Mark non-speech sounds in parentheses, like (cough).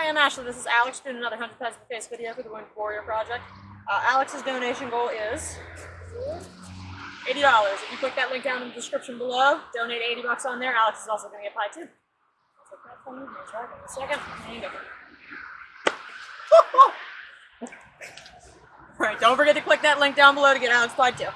Hi, I'm Ashley. This is Alex doing another 100 pounds per Face video for the Wounded Warrior Project. Uh, Alex's donation goal is $80. If you click that link down in the description below, donate 80 bucks on there. Alex is also going to get pie too. I'll take that from you. Try. In a second. There you go. (laughs) All right, don't forget to click that link down below to get Alex pie too.